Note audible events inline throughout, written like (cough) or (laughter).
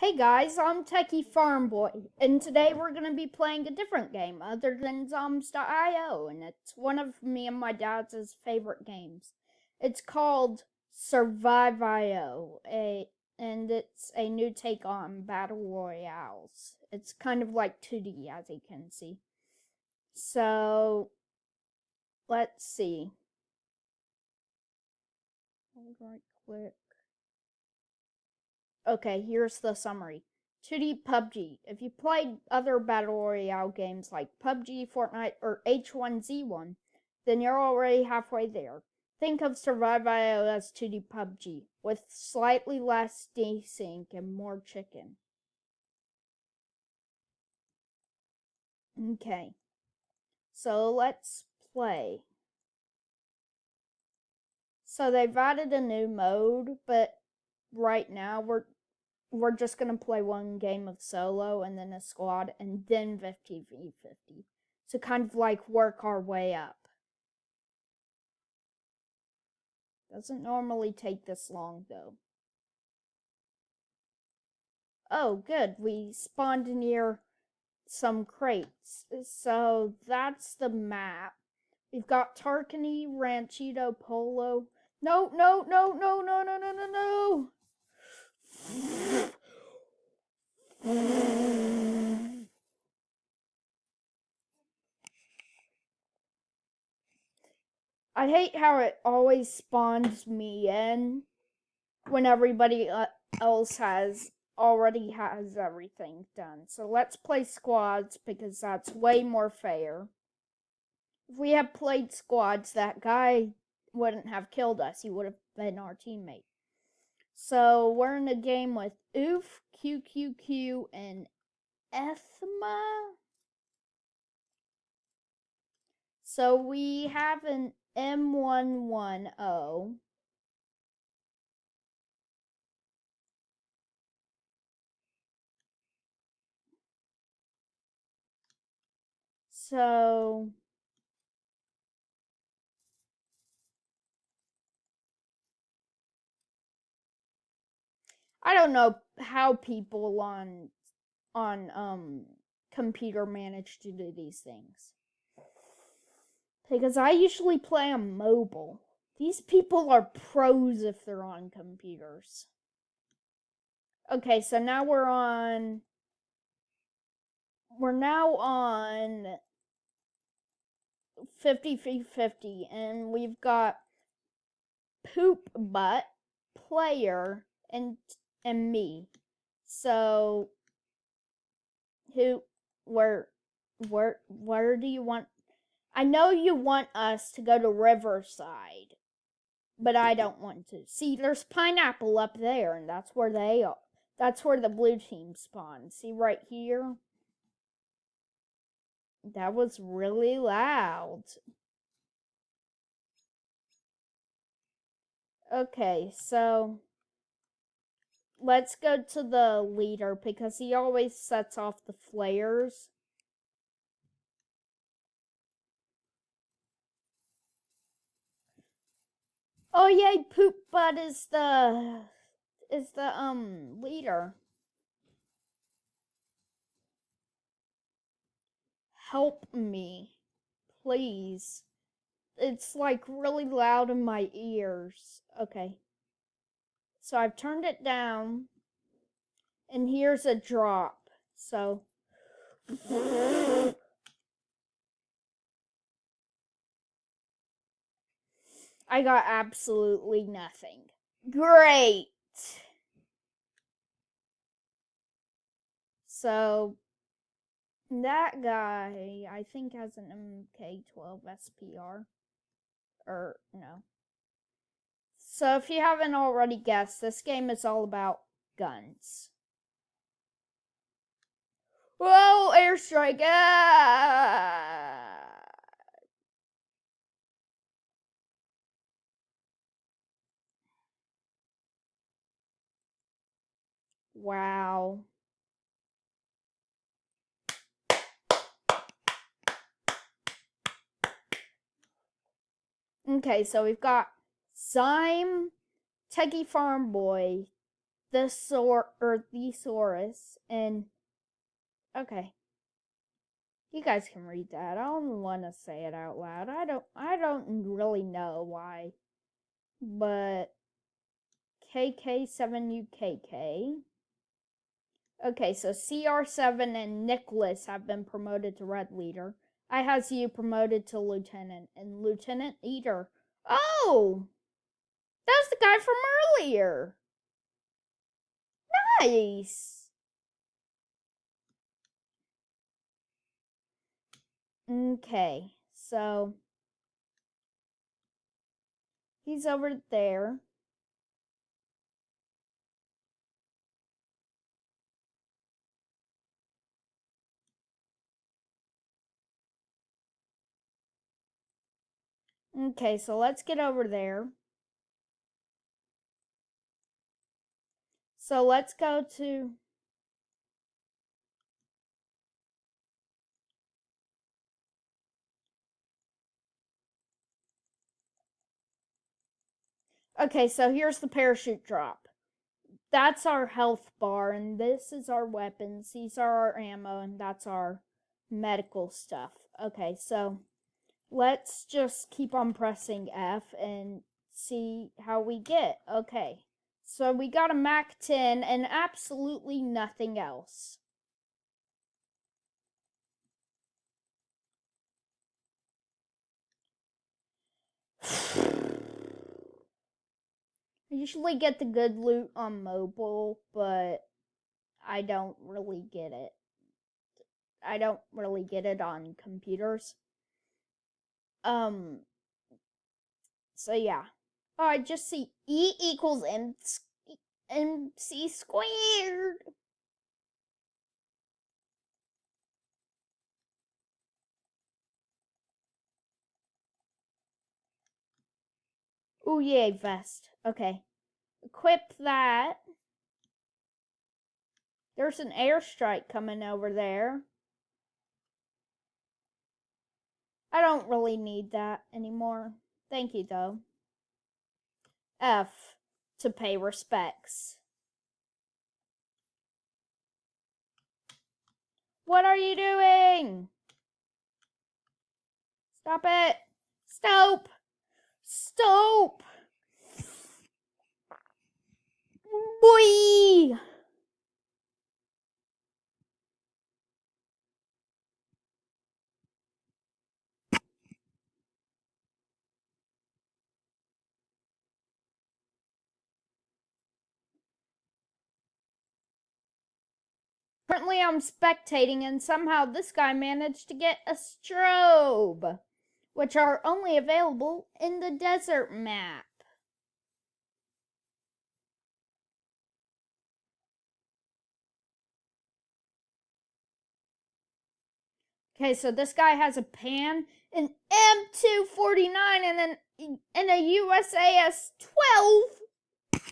Hey guys, I'm Techie Farm Boy, and today we're going to be playing a different game other than Zombs.io, and it's one of me and my dad's favorite games. It's called Surviv.io, a, and it's a new take on Battle Royales. It's kind of like 2D, as you can see. So, let's see. Right click. Okay, here's the summary. 2D PUBG. If you played other Battle Royale games like PUBG, Fortnite, or H1Z1, then you're already halfway there. Think of Surviv.io as 2D PUBG, with slightly less desync and more chicken. Okay, so let's play. So they've added a new mode, but right now we're we're just going to play one game of solo and then a squad and then 50v50. So kind of like work our way up. Doesn't normally take this long though. Oh, good. We spawned near some crates. So that's the map. We've got Tarkany, Ranchito, Polo. No, no, no, no, no, no, no, no, no. I hate how it always spawns me in when everybody uh, else has already has everything done. So let's play squads because that's way more fair. If we had played squads, that guy wouldn't have killed us. He would have been our teammate. So we're in a game with Oof, QQQ, and Ethma. So we have an M110. So I don't know how people on on um computer manage to do these things. Because I usually play on mobile. These people are pros if they're on computers. Okay, so now we're on we're now on 50 50 and we've got poop butt player and and me. So who where where where do you want I know you want us to go to Riverside, but I mm-hmm. don't want to. See, there's pineapple up there, and that's where they are. That's where the blue team spawns. See right here? That was really loud. Okay, so let's go to the leader because he always sets off the flares. Oh yay, Poop Butt is the is the um leader. Help me, please. It's like really loud in my ears. Okay. So I've turned it down. And here's a drop. So. I got absolutely nothing. Great. So that guy, I think, has an MK12 SPR. Or, no. So if you haven't already guessed, this game is all about guns. Whoa, airstrike! Ah! Wow. Okay, so we've got Zyme, Techie Farm Boy, the thesaur or thesaurus and okay. You guys can read that. I don't want to say it out loud. I don't I don't really know why. But KK7UKK. Okay, so CR7 and Nicholas have been promoted to Red Leader. I has you promoted to Lieutenant and Lieutenant Eater. Oh! That's the guy from earlier. Nice. Okay, so he's over there. Okay, so let's get over there. So let's go to Okay, so here's the parachute drop. That's our health bar, and this is our weapons. These are our ammo, and that's our medical stuff. Okay, so let's just keep on pressing F and see how we get. Okay, so we got a MAC 10 and absolutely nothing else. I usually get the good loot on mobile, but I don't really get it. I don't really get it on computers. Um, so yeah. Oh, I just see E equals M MC squared. Oh, yay, vest. Okay. Equip that. There's an airstrike coming over there. I don't really need that anymore. Thank you, though. F. To pay respects. What are you doing? Stop it. Stop. Stop. Boy. Currently, I'm spectating, and somehow this guy managed to get a strobe, which are only available in the desert map. Okay, so this guy has a pan, an M249, and an and a USAS 12.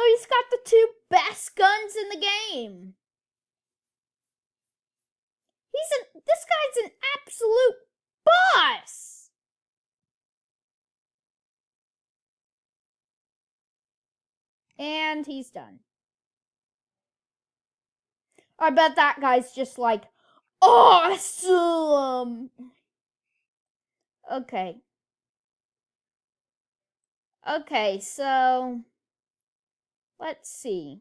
So he's got the two best guns in the game. He's a this guy's an absolute boss. And he's done. I bet that guy's just like awesome. Okay. Okay, so Let's see.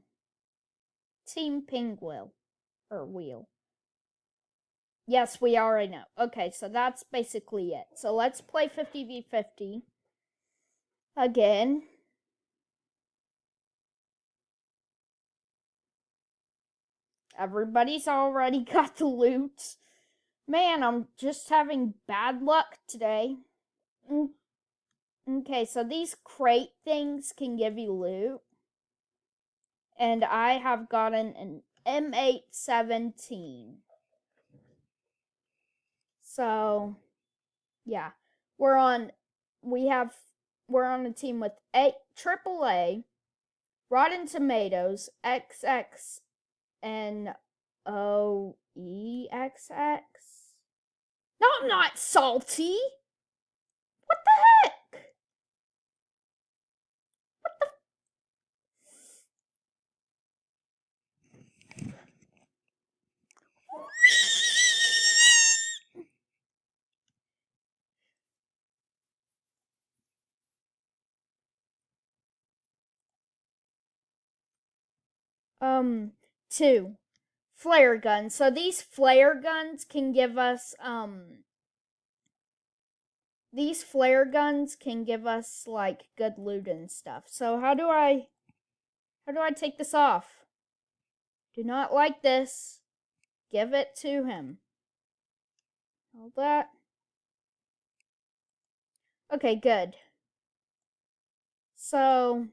Team Penguin or Wheel. Yes, we already know. Okay, so that's basically it. So let's play 50v50 again. Everybody's already (laughs) got the loot. Man, I'm just having bad luck today. Mm. Okay, so these crate things can give you loot and I have gotten an M817. So, yeah, we're on. We have we're on a team with a AAA, Rotten Tomatoes, XX, and O E X X. No, I'm hmm. not salty. What the heck? Um, two, flare guns. So these flare guns can give us, um, these flare guns can give us like good loot and stuff. So how do I, how do I take this off? Do not like this. Give it to him. All that. Okay, good. So,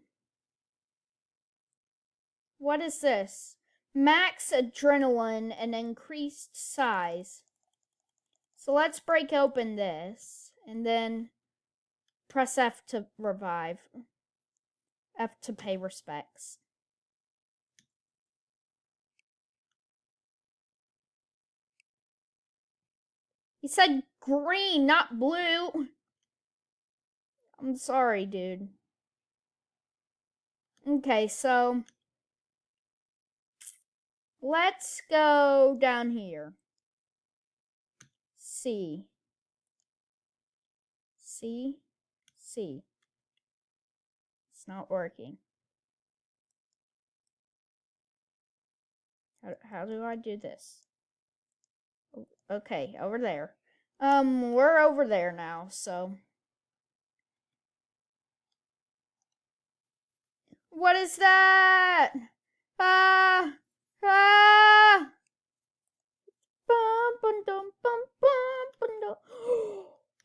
what is this? Max adrenaline and increased size. So let's break open this and then press F to revive. F to pay respects. He said green, not blue. I'm sorry, dude. Okay, so let's go down here. C. C. C. It's not working. How, how do I do this? Okay, over there. Um, we're over there now, so. What is that? Ah! Ah! (gasps)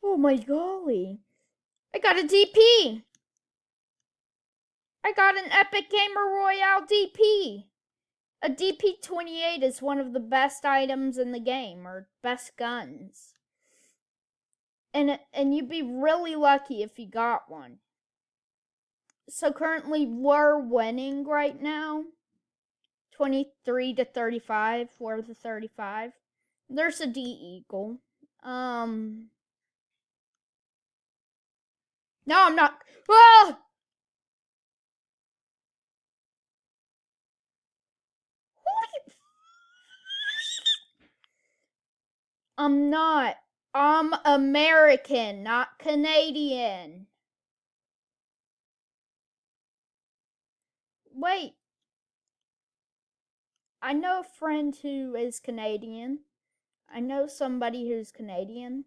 Oh my golly. I got a DP. I got an Epic Gamer Royale DP. A DP28 is one of the best items in the game, or best guns. And, and you'd be really lucky if you got one so currently we're winning right now. 23 to 35 for the 35. There's a D eagle. Um No, I'm not. Ah! I'm not. I'm American, not Canadian. Wait. I know a friend who is Canadian. I know somebody who's Canadian.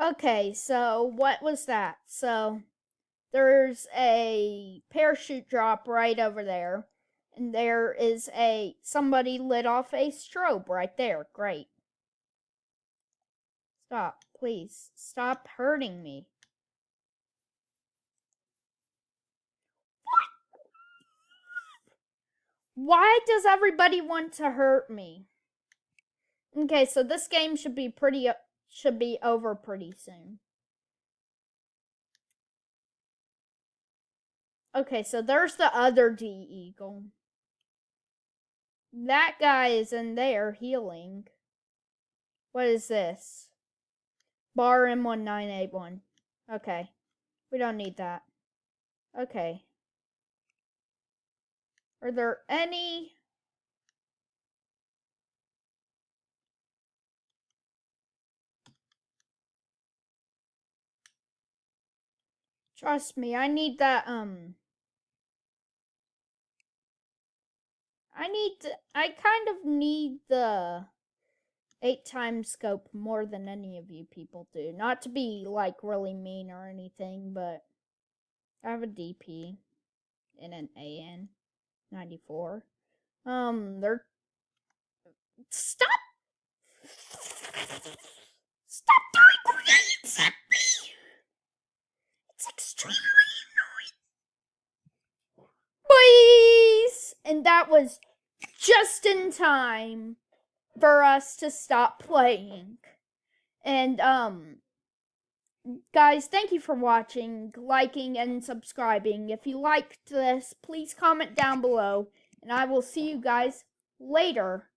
Okay, so what was that? So there's a parachute drop right over there. And there is a somebody lit off a strobe right there. Great. Stop, please. Stop hurting me. Why does everybody want to hurt me? Okay, so this game should be pretty uh, should be over pretty soon. Okay, so there's the other D Eagle. That guy is in there healing. What is this? Bar M1981. Okay. We don't need that. Okay. Are there any Trust me, I need that, um... I need, to, I kind of need the eight times scope more than any of you people do. Not to be, like, really mean or anything, but I have a DP and an AN. 94. Um, they're. Stop! Stop doing grenades at me! It's extremely annoying. Boys! And that was just in time for us to stop playing. And, um, guys, thank you for watching, liking, and subscribing. If you liked this, please comment down below, and I will see you guys later.